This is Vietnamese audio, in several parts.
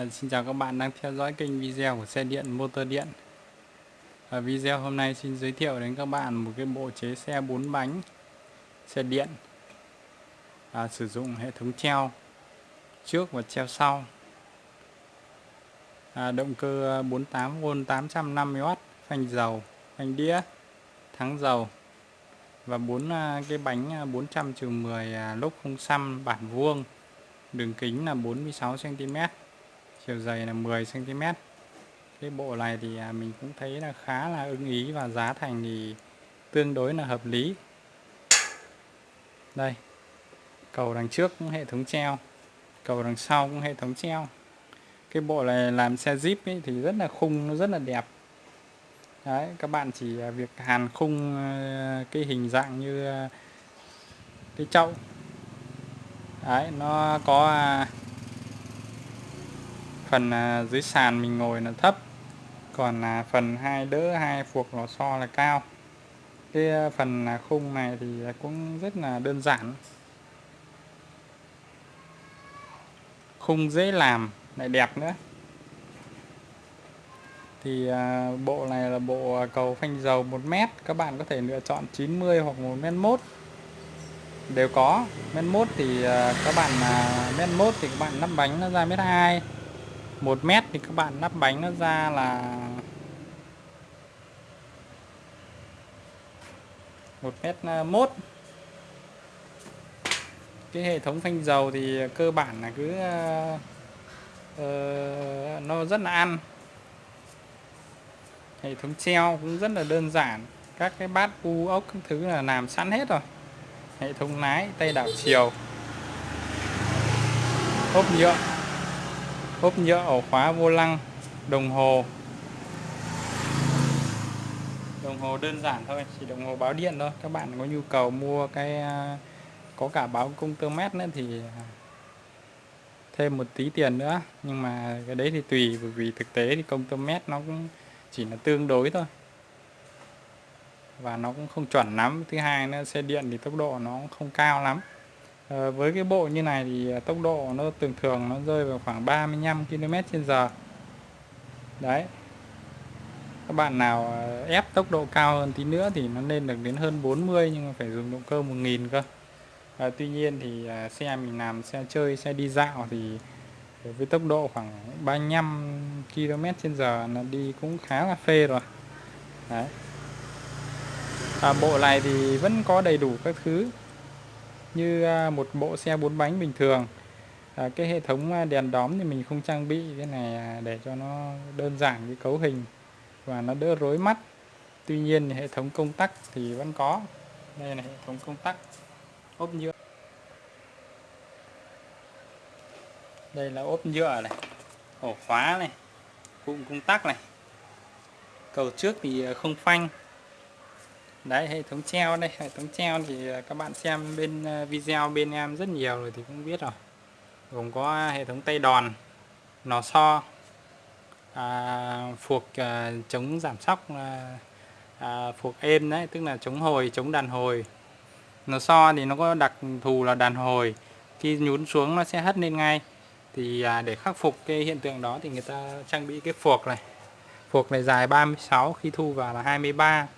À, xin chào các bạn đang theo dõi kênh video của xe điện motor điện. Ở video hôm nay xin giới thiệu đến các bạn một cái bộ chế xe 4 bánh xe điện. À, sử dụng hệ thống treo trước và treo sau. À, động cơ 48V 850W phanh dầu phanh đĩa thắng dầu. Và bốn à, cái bánh à, 400 10 à, lốp không xăm bản vuông đường kính là 46 cm chiều dày là 10 cm cái bộ này thì à, mình cũng thấy là khá là ưng ý và giá thành thì tương đối là hợp lý. Đây, cầu đằng trước cũng hệ thống treo, cầu đằng sau cũng hệ thống treo. Cái bộ này làm xe Jeep ấy thì rất là khung, nó rất là đẹp. Đấy, các bạn chỉ à, việc hàn khung à, cái hình dạng như cái chậu. Đấy, nó có phần à, dưới sàn mình ngồi là thấp, còn là phần hai đỡ, hai phuộc lò xo là cao. Cái à, phần là khung này thì cũng rất là đơn giản. Khung dễ làm, lại đẹp nữa. Thì à, bộ này là bộ cầu phanh dầu 1 mét, các bạn có thể lựa chọn 90 hoặc 1 mét mốt. Đều có, mét mốt thì các bạn mét mốt thì các bạn lắp bánh nó ra mét hai. 1 mét thì các bạn lắp bánh nó ra là 1 mét à, mốt. Cái hệ thống phanh dầu thì cơ bản là cứ uh, nó rất là ăn. Hệ thống treo cũng rất là đơn giản. Các cái bát u ốc các thứ là làm sẵn hết rồi. Hệ thống lái tay đảo chiều. Ốp nhựa ốp nhựa ổ khóa vô lăng, đồng hồ. Đồng hồ đơn giản thôi, chỉ đồng hồ báo điện thôi. Các bạn có nhu cầu mua cái à, có cả báo công tơ mét nữa thì à, thêm một tí tiền nữa. Nhưng mà cái đấy thì tùy, bởi vì thực tế thì công tơ mét nó cũng chỉ là tương đối thôi. Và nó cũng không chuẩn lắm. Thứ hai nữa, xe điện thì tốc độ nó không cao lắm. Ờ, với cái bộ như này thì à, tốc độ nó thường thường nó rơi vào khoảng 35 km h đấy. Các bạn nào à, ép tốc độ cao hơn tí nữa thì nó lên được đến hơn 40 nhưng mà phải dùng động cơ 1000 cơ. À, tuy nhiên thì à, xe mình làm xe chơi xe đi dạo thì với tốc độ khoảng 35 km h là đi cũng khá là phê rồi. Đấy. À, bộ này thì vẫn có đầy đủ các thứ như à, một bộ xe bốn bánh bình thường. À, cái hệ thống à, đèn đóm thì mình không trang bị cái này à, để cho nó đơn giản cái cấu hình và nó đỡ rối mắt. Tuy nhiên hệ thống công tắc thì vẫn có. Đây là hệ thống công tắc ốp nhựa. Đây là ốp nhựa này ổ khóa này cụm công tắc này. Cầu trước thì không phanh đấy hệ thống treo đây hệ thống treo thì à, các bạn xem bên à, video bên em rất nhiều rồi thì cũng biết rồi. Gồm có hệ thống tay đòn nò so à, phuộc à, chống giảm sóc à, à, phuộc êm đấy tức là chống hồi chống đàn hồi. Nò so thì nó có đặc thù là đàn hồi. Khi nhún xuống nó sẽ hất lên ngay. Thì à, để khắc phục cái hiện tượng đó thì người ta trang bị cái phuộc này. Phuộc này dài 36 khi thu vào là 23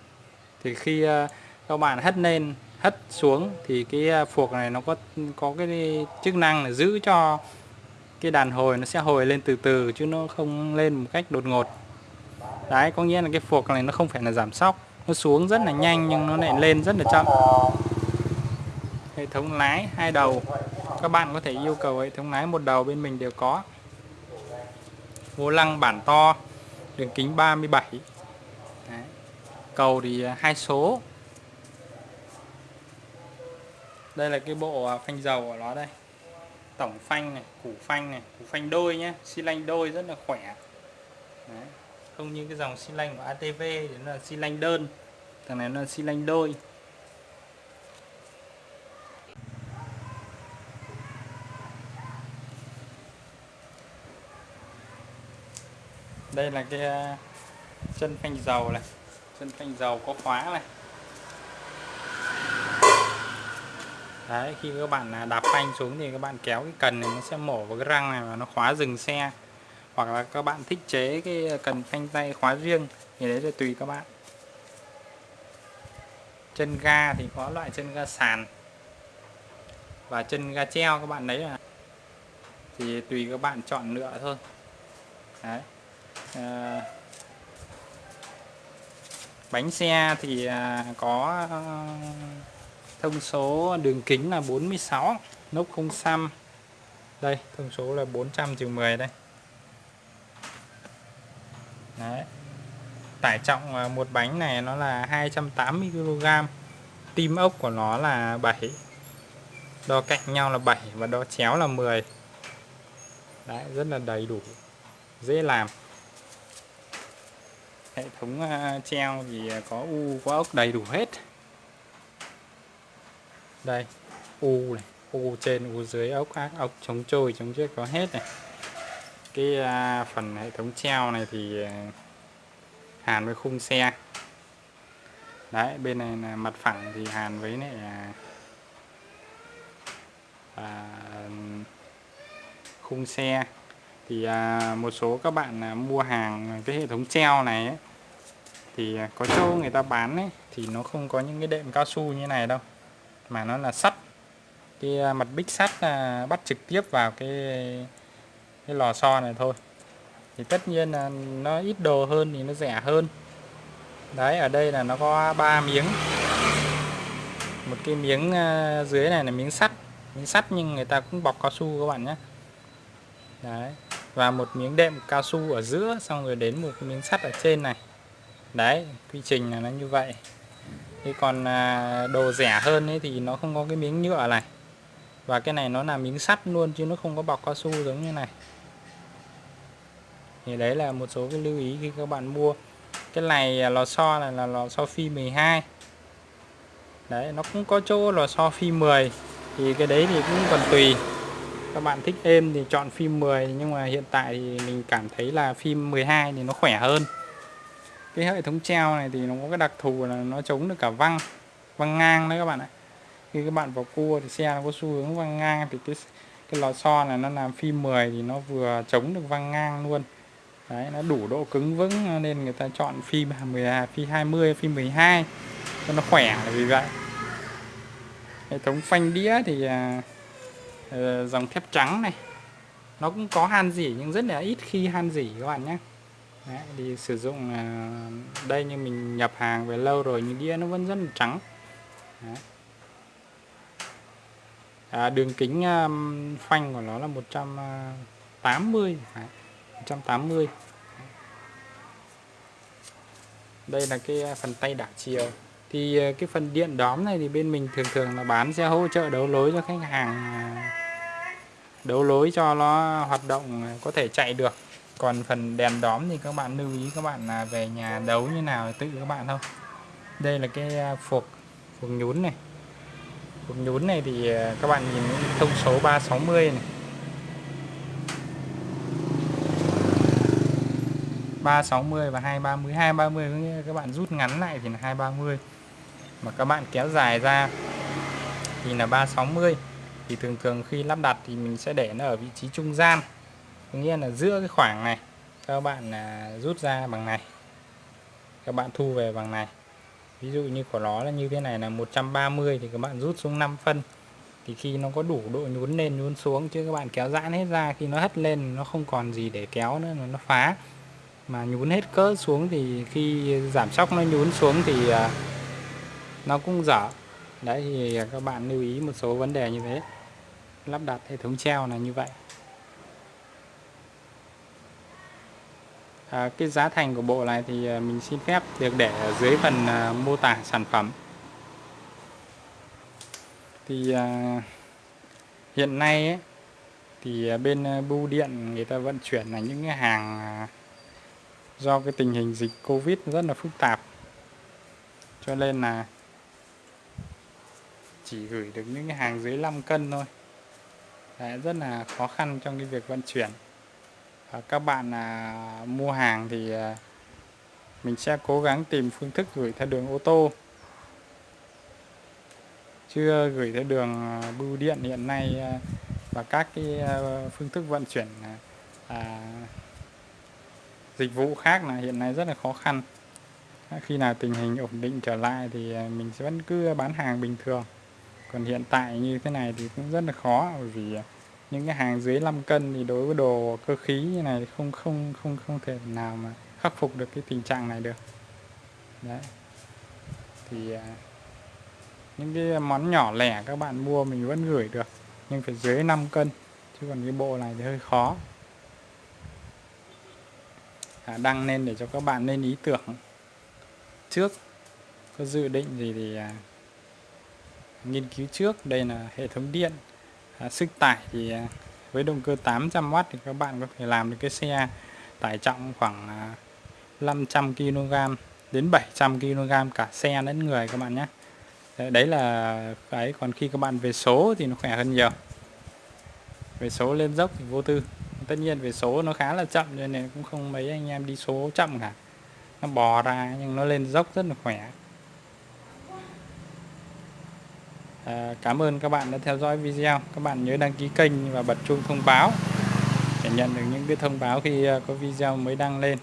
thì khi ờ, các bạn hất lên, hất xuống thì cái ờ, phuộc này nó có có cái chức năng là giữ cho cái đàn hồi nó sẽ hồi lên từ từ chứ nó không lên một cách đột ngột. Đấy, có nghĩa là cái phuộc này nó không phải là giảm sóc, nó xuống rất là nhanh nhưng nó lại lên rất là chậm. Hệ thống lái hai đầu, các bạn có thể yêu cầu hệ thống lái một đầu bên mình đều có. Vô lăng bản to, đường kính 37 Đấy cầu thì à, hai số. Đây là cái bộ à, phanh dầu của nó đây. Tổng phanh này, củ phanh này, củ phanh đôi nhé xi lanh đôi rất là khỏe. Đấy. không như cái dòng xi lanh của ATV thì nó là xi lanh đơn. Thằng này nó là xi lanh đôi. Đây là cái à, chân phanh dầu này chân phanh dầu có khóa này. Đấy khi các bạn à, đạp phanh xuống thì các bạn kéo cái cần này nó sẽ mổ vào cái răng này và nó khóa dừng xe. Hoặc là các bạn thích chế cái à, cần phanh tay khóa riêng thì đấy là tùy các bạn. Chân ga thì có loại chân ga sàn và chân ga treo các bạn lấy là thì tùy các bạn chọn lựa thôi. Đấy. À, bánh xe thì à, có ờ, thông số đường kính là 46 nốc không xăm. Đây, thông số là 400 trừ 10 đây. Đấy. Tải trọng à, một bánh này nó là 280 kg tim ốc của nó là 7 đo cạnh nhau là 7 và đo chéo là 10 đấy, rất là đầy đủ, dễ làm hệ thống treo thì à, có u có ốc đầy đủ hết. Đây u này u trên u dưới ốc ác ốc chống trôi chống chết có hết này. Cái à, phần hệ thống treo này thì à, hàn với khung xe. Đấy bên này là mặt phẳng thì hàn với này à, khung xe thì à, một số các bạn à, mua hàng cái hệ thống treo này ấy, thì à, có chỗ người ta bán ấy, thì nó không có những cái đệm cao su như này đâu mà nó là sắt. Cái à, mặt bích sắt à, bắt trực tiếp vào cái cái lò xo này thôi. Thì tất nhiên là nó ít đồ hơn thì nó rẻ hơn. Đấy ở đây là nó có 3 miếng. Một cái miếng dưới này là miếng sắt. Miếng sắt nhưng người ta cũng bọc cao su các bạn nhé. Đấy và một miếng đệm cao su ở giữa, xong rồi đến một cái miếng sắt ở trên này. Đấy, quy trình là nó như vậy. Thì còn à, đồ rẻ hơn ấy thì nó không có cái miếng nhựa này. Và cái này nó là miếng sắt luôn, chứ nó không có bọc cao su giống như này. Thì đấy là một số cái lưu ý khi các bạn mua. Cái này à, lò xo này là lò xo phi 12 đấy, nó cũng có chỗ lò xo phi 10 thì cái đấy thì cũng còn tùy các bạn thích êm thì chọn phim 10 nhưng mà hiện tại thì mình cảm thấy là phim 12 thì nó khỏe hơn. Cái hệ thống treo này thì nó có cái đặc thù là nó chống được cả văng văng ngang đấy các bạn ạ. Khi các bạn vào cua thì xe nó có xu hướng văng ngang thì cái cái lò xo này nó làm phim 10 thì nó vừa chống được văng ngang luôn. Đấy nó đủ độ cứng vững nên người ta chọn phim 10 à, phim 20 phim 12 cho nó khỏe là vì vậy. Hệ thống phanh đĩa thì uh, Ờ, dòng thép trắng này. Nó cũng có han dỉ nhưng rất là ít khi han dỉ các bạn nhé. Đấy, thì sử dụng ờ, đây như mình nhập hàng về lâu rồi nhưng đĩa nó vẫn rất là trắng. Đấy. À, đường kính um, phanh của nó là 180 ờ, Đấy. 180 đây là cái phần tay đảo chiều. Thì cái phần điện đóm này thì bên mình thường thường là bán xe hỗ trợ đấu lối cho khách hàng đấu lối cho nó hoạt động, có thể chạy được. Còn phần đèn đóm thì các bạn lưu ý các bạn là về nhà đấu như nào tự các bạn thôi. Đây là cái à, phục phục nhún này. Phục nhún này thì à, các bạn nhìn thông số 360 này. 360 và 230 230 có nghĩa các bạn rút ngắn lại thì là 230 mà các bạn kéo dài ra thì là 360 thì thường thường khi lắp đặt thì mình sẽ để nó ở vị trí trung gian. Có nghĩa là giữa cái khoảng này, các bạn à, rút ra bằng này, các bạn thu về bằng này. Ví dụ như của nó là như thế này là 130 thì các bạn rút xuống 5 phân. Thì khi nó có đủ độ nhún lên, nhún xuống, chứ các bạn kéo giãn hết ra, khi nó hất lên nó không còn gì để kéo nữa, nó phá. Mà nhún hết cỡ xuống thì khi giảm sóc nó nhún xuống thì à, nó cũng dở đấy thì à, các bạn lưu ý một số vấn đề như thế. Lắp đặt hệ thống treo là như vậy. À, cái giá thành của bộ này thì à, mình xin phép được để ở dưới phần à, mô tả sản phẩm. Thì à, hiện nay ấy, thì à, bên bưu điện người ta vận chuyển là những cái hàng do cái tình hình dịch Covid rất là phức tạp. Cho nên là chỉ gửi được những cái hàng dưới 5 cân thôi. Đấy, rất là khó khăn trong cái việc vận chuyển. Và các bạn à, mua hàng thì à, mình sẽ cố gắng tìm phương thức gửi theo đường ô tô. Chưa gửi theo đường à, bưu điện hiện nay à, và các cái à, phương thức vận chuyển à, à dịch vụ khác là hiện nay rất là khó khăn. Khi nào tình hình ổn định trở lại thì à, mình sẽ vẫn cứ bán hàng bình thường còn hiện tại như thế này thì cũng rất là khó bởi vì à, những cái hàng dưới 5 cân thì đối với đồ cơ khí như này thì không không không không thể nào mà khắc phục được cái tình trạng này được. Đấy. Thì à, những cái món nhỏ lẻ các bạn mua mình vẫn gửi được nhưng phải dưới 5 cân chứ còn cái bộ này thì hơi khó. À, đăng lên để cho các bạn lên ý tưởng. Trước có dự định gì thì à, nghiên cứu trước. Đây là hệ thống điện à, sức tải thì à, với động cơ 800W thì các bạn có thể làm được cái xe tải trọng khoảng à, 500 kg đến 700 kg cả xe lẫn người các bạn nhé. Đấy là cái còn khi các bạn về số thì nó khỏe hơn nhiều. Về số lên dốc thì vô tư. Tất nhiên về số nó khá là chậm nên cũng không mấy anh em đi số chậm cả. Nó bò ra nhưng nó lên dốc rất là khỏe. À, cảm ơn các bạn đã theo dõi video. Các bạn nhớ đăng ký kênh và bật chuông thông báo để nhận được những cái thông báo khi ờ, có video mới đăng lên.